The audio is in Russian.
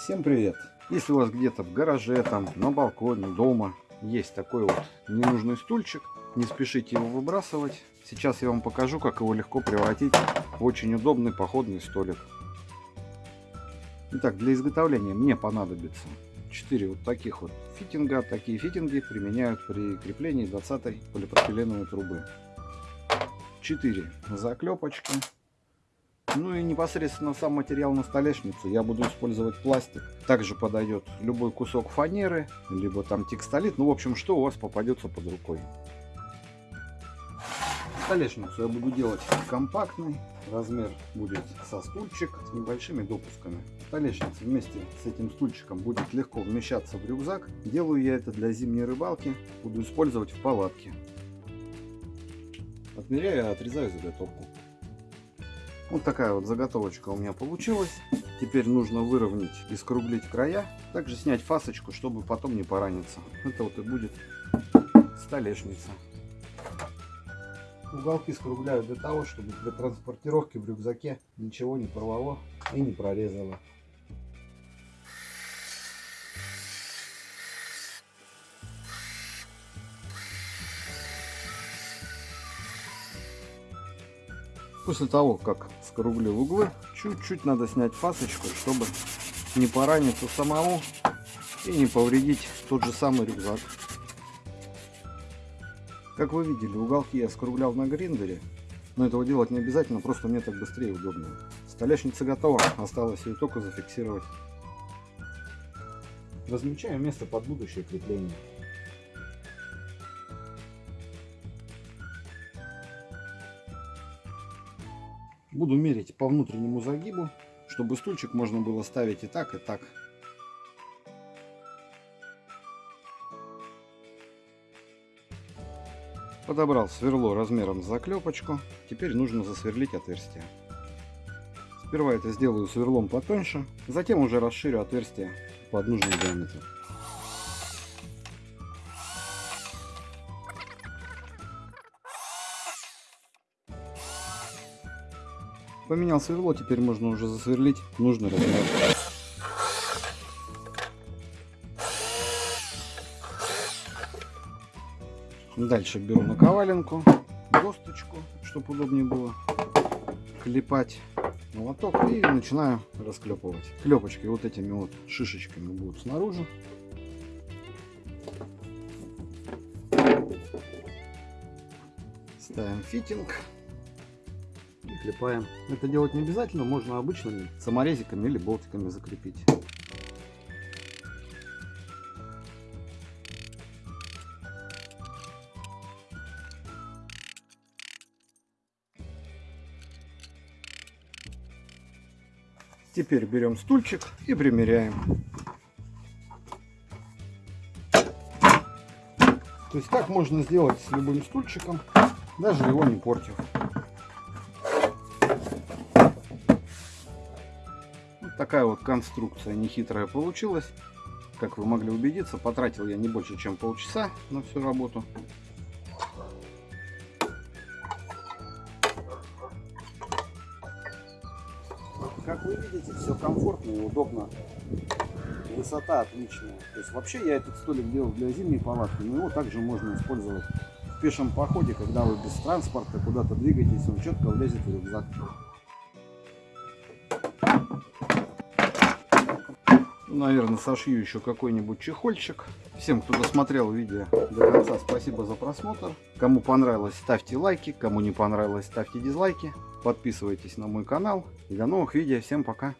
Всем привет! Если у вас где-то в гараже, там, на балконе, дома есть такой вот ненужный стульчик, не спешите его выбрасывать. Сейчас я вам покажу, как его легко превратить в очень удобный походный столик. Итак, для изготовления мне понадобится 4 вот таких вот фитинга. Такие фитинги применяют при креплении 20 полипропиленовой трубы. 4 заклепочки ну и непосредственно сам материал на столешницу я буду использовать пластик. Также подойдет любой кусок фанеры, либо там текстолит. Ну, в общем, что у вас попадется под рукой. Столешницу я буду делать компактной. Размер будет со стульчик с небольшими допусками. Столешница вместе с этим стульчиком будет легко вмещаться в рюкзак. Делаю я это для зимней рыбалки. Буду использовать в палатке. Отмеряю и отрезаю заготовку. Вот такая вот заготовочка у меня получилась. Теперь нужно выровнять и скруглить края. Также снять фасочку, чтобы потом не пораниться. Это вот и будет столешница. Уголки скругляю для того, чтобы для транспортировки в рюкзаке ничего не порвало и не прорезало. После того, как скруглил углы, чуть-чуть надо снять фасочку, чтобы не пораниться самому и не повредить тот же самый рюкзак. Как вы видели, уголки я скруглял на гриндере, но этого делать не обязательно, просто мне так быстрее удобнее. Столешница готова, осталось ее только зафиксировать. Размечаю место под будущее крепление. Буду мерить по внутреннему загибу, чтобы стульчик можно было ставить и так, и так. Подобрал сверло размером с заклепочку. Теперь нужно засверлить отверстие. Сперва это сделаю сверлом потоньше, затем уже расширю отверстие под нужный диаметр. Поменял сверло, теперь можно уже засверлить нужный размер. Дальше беру наковаленку, досточку, чтобы удобнее было клепать молоток и начинаю расклепывать. Клепочки вот этими вот шишечками будут снаружи. Ставим фитинг клепаем. Это делать не обязательно, можно обычными саморезиками или болтиками закрепить. Теперь берем стульчик и примеряем. То есть так можно сделать с любым стульчиком, даже его не портив. Такая вот конструкция нехитрая получилась. Как вы могли убедиться, потратил я не больше, чем полчаса на всю работу. Как вы видите, все комфортно и удобно. Высота отличная. То есть вообще я этот столик делал для зимней палатки, но его также можно использовать в пешем походе, когда вы без транспорта куда-то двигаетесь, он четко влезет в рюкзак. Наверное, сошью еще какой-нибудь чехольчик. Всем, кто досмотрел видео до конца, спасибо за просмотр. Кому понравилось, ставьте лайки. Кому не понравилось, ставьте дизлайки. Подписывайтесь на мой канал. И до новых видео. Всем пока.